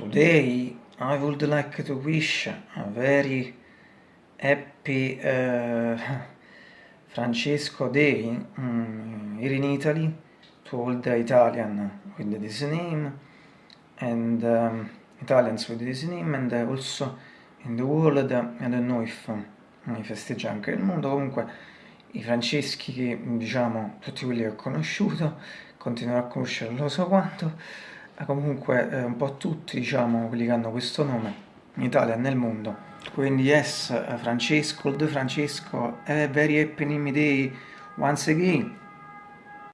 Today I would like to wish a very happy uh, Francesco Day um, here in Italy to all the Italian with this name and um, Italians with this name and also in the world I don't know if mi festeggia anche il mondo. Comunque i franceschi che diciamo tutti quelli che ho conosciuto continuerò a conoscere lo so quanto comunque eh, un po' tutti diciamo quelli che hanno questo nome in Italia e nel mondo. Quindi yes Francesco, the Francesco a very happy name day once again